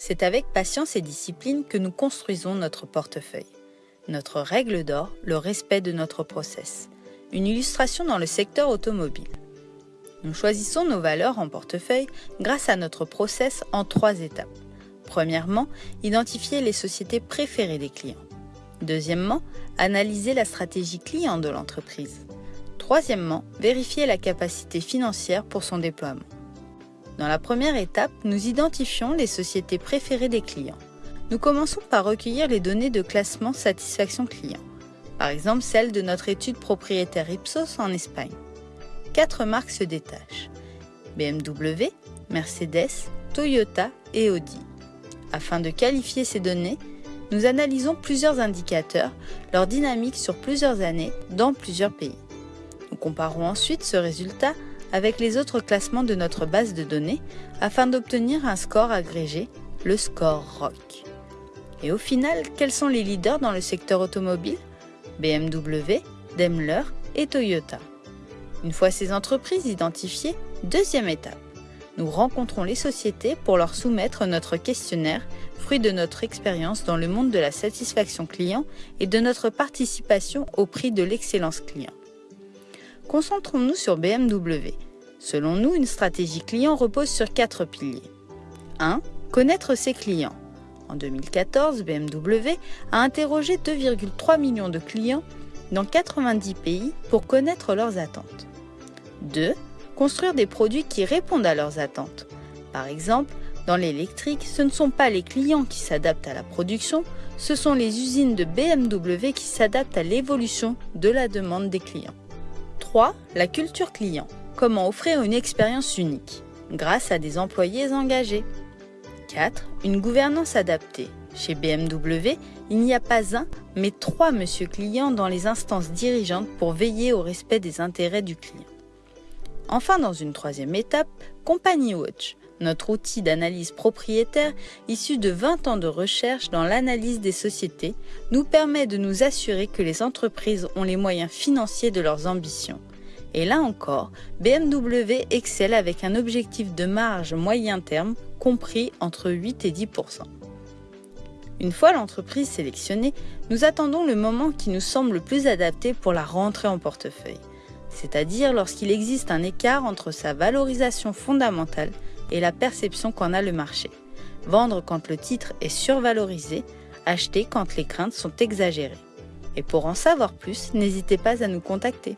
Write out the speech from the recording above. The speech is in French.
C'est avec patience et discipline que nous construisons notre portefeuille. Notre règle d'or, le respect de notre process. Une illustration dans le secteur automobile. Nous choisissons nos valeurs en portefeuille grâce à notre process en trois étapes. Premièrement, identifier les sociétés préférées des clients. Deuxièmement, analyser la stratégie client de l'entreprise. Troisièmement, vérifier la capacité financière pour son déploiement. Dans la première étape, nous identifions les sociétés préférées des clients. Nous commençons par recueillir les données de classement satisfaction client, par exemple celle de notre étude propriétaire Ipsos en Espagne. Quatre marques se détachent BMW, Mercedes, Toyota et Audi. Afin de qualifier ces données, nous analysons plusieurs indicateurs, leur dynamique sur plusieurs années dans plusieurs pays. Nous comparons ensuite ce résultat avec les autres classements de notre base de données afin d'obtenir un score agrégé, le score ROC. Et au final, quels sont les leaders dans le secteur automobile? BMW, Daimler et Toyota. Une fois ces entreprises identifiées, deuxième étape. Nous rencontrons les sociétés pour leur soumettre notre questionnaire, fruit de notre expérience dans le monde de la satisfaction client et de notre participation au prix de l'excellence client. Concentrons-nous sur BMW. Selon nous, une stratégie client repose sur quatre piliers. 1. Connaître ses clients. En 2014, BMW a interrogé 2,3 millions de clients dans 90 pays pour connaître leurs attentes. 2. Construire des produits qui répondent à leurs attentes. Par exemple, dans l'électrique, ce ne sont pas les clients qui s'adaptent à la production, ce sont les usines de BMW qui s'adaptent à l'évolution de la demande des clients. 3. La culture client. Comment offrir une expérience unique grâce à des employés engagés. 4. Une gouvernance adaptée. Chez BMW, il n'y a pas un, mais trois monsieur clients dans les instances dirigeantes pour veiller au respect des intérêts du client. Enfin, dans une troisième étape, Company Watch, notre outil d'analyse propriétaire issu de 20 ans de recherche dans l'analyse des sociétés, nous permet de nous assurer que les entreprises ont les moyens financiers de leurs ambitions. Et là encore, BMW excelle avec un objectif de marge moyen terme compris entre 8 et 10% Une fois l'entreprise sélectionnée, nous attendons le moment qui nous semble le plus adapté pour la rentrée en portefeuille, c'est-à-dire lorsqu'il existe un écart entre sa valorisation fondamentale et la perception qu'en a le marché. Vendre quand le titre est survalorisé, acheter quand les craintes sont exagérées. Et pour en savoir plus, n'hésitez pas à nous contacter.